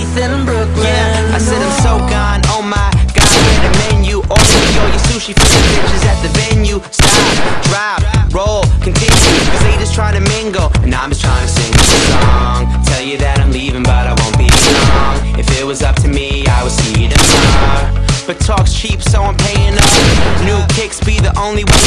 In Brooklyn. Yeah, I said I'm so gone, oh my god, where the menu? Order your sushi for the bitches at the venue. Stop, drop, roll, continue. Cause they just trying to mingle, and I'm just trying to sing a song. Tell you that I'm leaving, but I won't be long. If it was up to me, I would see you tomorrow. But talk's cheap, so I'm paying up. New kicks be the only way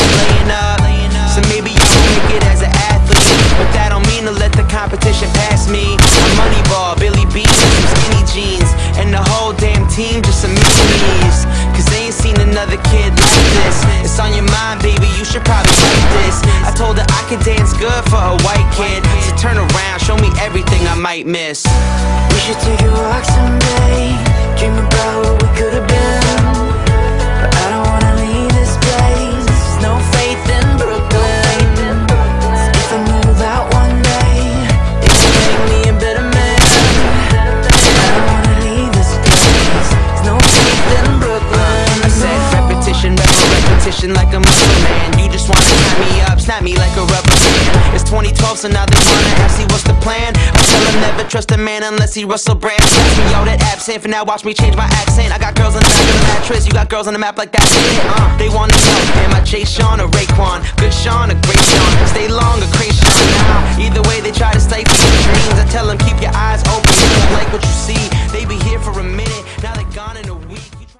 Cause they ain't seen another kid like this. It's on your mind, baby, you should probably see this. I told her I could dance good for a white kid. So turn around, show me everything I might miss. We should take a walk someday repetition like a man. You just wanna snap me up, snap me like a rubber band. It's 2012, so now they wanna ask me what's the plan. I tell them never trust a man unless he Russell Brand. Ask me that absent, for now watch me change my accent. I got girls on the back of the mattress, you got girls on the map like that. Uh, they wanna know, am I Jay Sean or Raekwon? Good Sean or great Sean? Stay long or crazy either way they try to stifle your dreams. I tell them keep your eyes open, like what you see. They be here for a minute,